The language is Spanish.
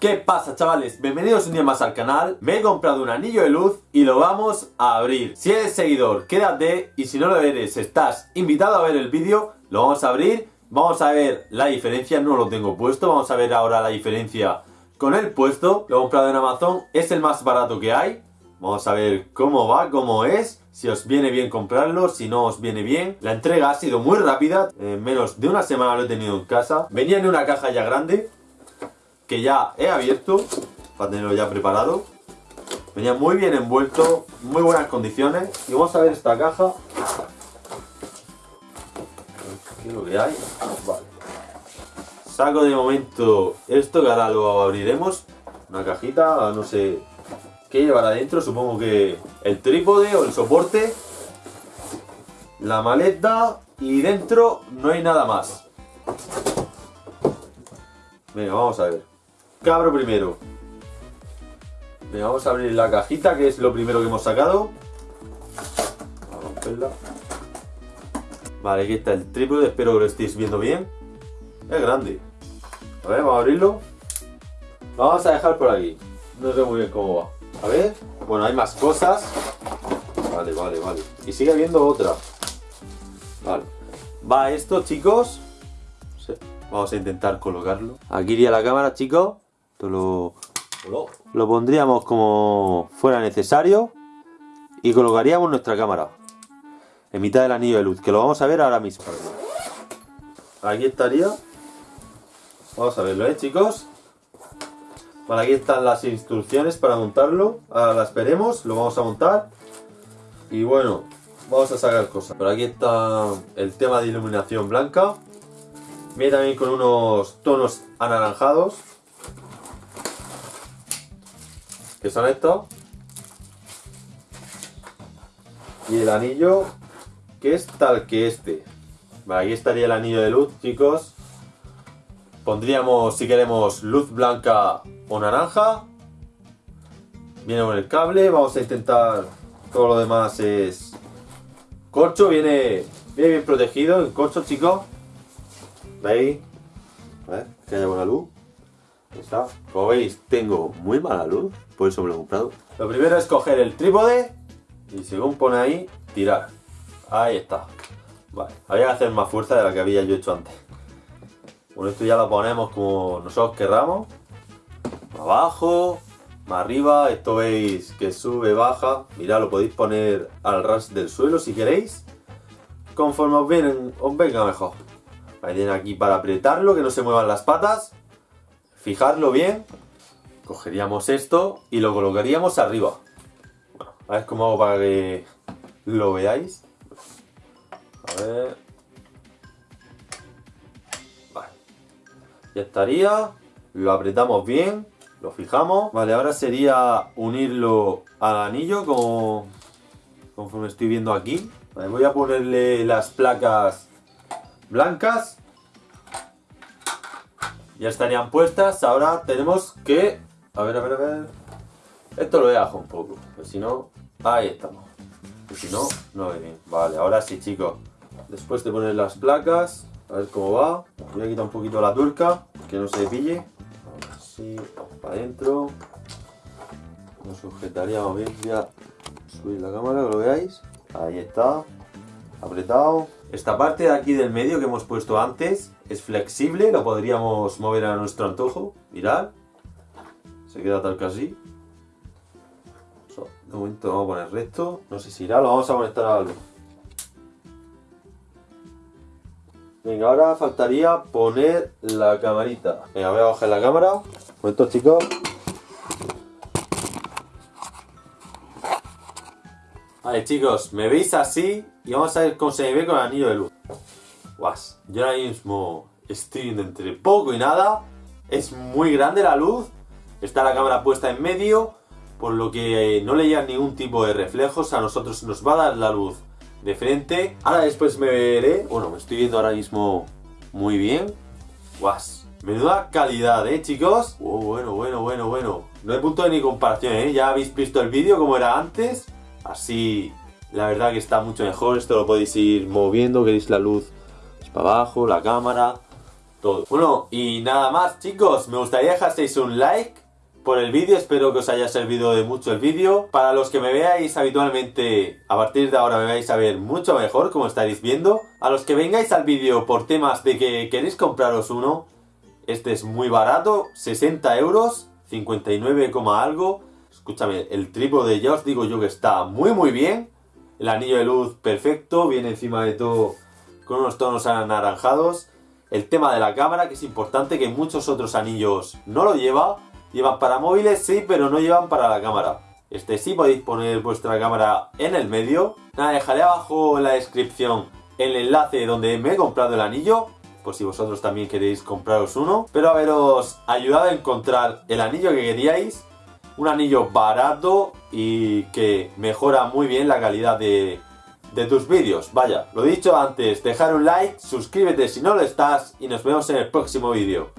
¿Qué pasa chavales? Bienvenidos un día más al canal. Me he comprado un anillo de luz y lo vamos a abrir. Si eres seguidor, quédate Y si no lo eres, estás invitado a ver el vídeo. Lo vamos a abrir. Vamos a ver la diferencia, no lo tengo puesto. Vamos a ver ahora la diferencia con el puesto. Lo he comprado en Amazon, es el más barato que hay. Vamos a ver cómo va, cómo es. Si os viene bien comprarlo, si no os viene bien. La entrega ha sido muy rápida. En menos de una semana lo he tenido en casa. Venía en una caja ya grande que ya he abierto para tenerlo ya preparado. Venía muy bien envuelto, muy buenas condiciones. Y vamos a ver esta caja. ¿Qué es lo que hay? Vale. Saco de momento esto que ahora lo abriremos. Una cajita, no sé qué llevará adentro. Supongo que el trípode o el soporte. La maleta y dentro no hay nada más. Venga, vamos a ver. Cabro primero. Vamos a abrir la cajita, que es lo primero que hemos sacado. Vamos a romperla. Vale, aquí está el trípode, espero que lo estéis viendo bien. Es grande. A ver, vamos a abrirlo. Lo vamos a dejar por aquí. No sé muy bien cómo va. A ver. Bueno, hay más cosas. Vale, vale, vale. Y sigue habiendo otra. Vale. Va esto, chicos. Vamos a intentar colocarlo. Aquí iría la cámara, chicos. Esto lo, lo pondríamos como fuera necesario y colocaríamos nuestra cámara en mitad del anillo de luz, que lo vamos a ver ahora mismo. Aquí estaría. Vamos a verlo, ¿eh, chicos? Vale, aquí están las instrucciones para montarlo. Ahora las veremos, lo vamos a montar. Y bueno, vamos a sacar cosas. Por aquí está el tema de iluminación blanca. Viene también con unos tonos anaranjados. Que son estos. Y el anillo, que es tal que este. Vale, aquí estaría el anillo de luz, chicos. Pondríamos, si queremos, luz blanca o naranja. Viene con el cable, vamos a intentar... Todo lo demás es... Corcho, viene, viene bien protegido el corcho, chicos. A ver, que haya buena luz. Como veis, tengo muy mala luz, por eso me lo he comprado. Lo primero es coger el trípode y según pone ahí, tirar. Ahí está. Vale, había que hacer más fuerza de la que había yo hecho antes. Bueno, esto ya lo ponemos como nosotros querramos. Abajo, más arriba, esto veis que sube, baja. Mirad, lo podéis poner al ras del suelo si queréis. Conforme os, vienen, os venga mejor. Ahí aquí para apretarlo, que no se muevan las patas. Fijarlo bien. Cogeríamos esto y lo colocaríamos arriba. Bueno, a ver cómo hago para que lo veáis. A ver. Vale. Ya estaría. Lo apretamos bien. Lo fijamos. Vale, ahora sería unirlo al anillo como conforme estoy viendo aquí. Voy a ponerle las placas blancas ya estarían puestas. Ahora tenemos que... A ver, a ver, a ver. Esto lo dejo un poco. Pues si no... Ahí estamos. Pues si no, no ve bien. Vale, ahora sí, chicos. Después de poner las placas, a ver cómo va. Voy a quitar un poquito la turca, que no se pille. Así, para adentro. Lo sujetaríamos bien. Voy a subir la cámara, que lo veáis. Ahí está. Apretado. Esta parte de aquí del medio que hemos puesto antes es flexible, lo podríamos mover a nuestro antojo. Mirad. Se queda tal que así. De momento vamos a poner recto. No sé si irá, lo vamos a conectar a luz. Venga, ahora faltaría poner la camarita. Venga, voy a bajar la cámara. Un momento, chicos. Vale, chicos, me veis así y vamos a ver cómo se ve con el anillo de luz. Guas, yo ahora mismo estoy entre poco y nada. Es muy grande la luz. Está la cámara puesta en medio. Por lo que no le llega ningún tipo de reflejos. A nosotros nos va a dar la luz de frente. Ahora después me veré. Bueno, me estoy viendo ahora mismo muy bien. Guas. Menuda calidad, ¿eh, chicos? Oh, bueno, bueno, bueno, bueno. No hay punto de ni comparación, ¿eh? Ya habéis visto el vídeo como era antes. Así, la verdad que está mucho mejor. Esto lo podéis ir moviendo. Queréis la luz para abajo, la cámara. todo. Bueno, y nada más chicos, me gustaría dejaseis un like por el vídeo, espero que os haya servido de mucho el vídeo. Para los que me veáis habitualmente, a partir de ahora me vais a ver mucho mejor, como estaréis viendo. A los que vengáis al vídeo por temas de que queréis compraros uno, este es muy barato, 60 euros, 59, algo. Escúchame, el trípode ya os digo yo que está muy muy bien. El anillo de luz perfecto, viene encima de todo con unos tonos anaranjados. El tema de la cámara, que es importante, que muchos otros anillos no lo lleva. Llevan para móviles, sí, pero no llevan para la cámara. Este sí podéis poner vuestra cámara en el medio. Nada, dejaré abajo en la descripción el enlace donde me he comprado el anillo. Por si vosotros también queréis compraros uno. Espero haberos ayudado a encontrar el anillo que queríais. Un anillo barato y que mejora muy bien la calidad de, tus vídeos. Vaya, lo dicho antes, dejar un like, suscríbete si no lo estás y nos vemos en el próximo vídeo.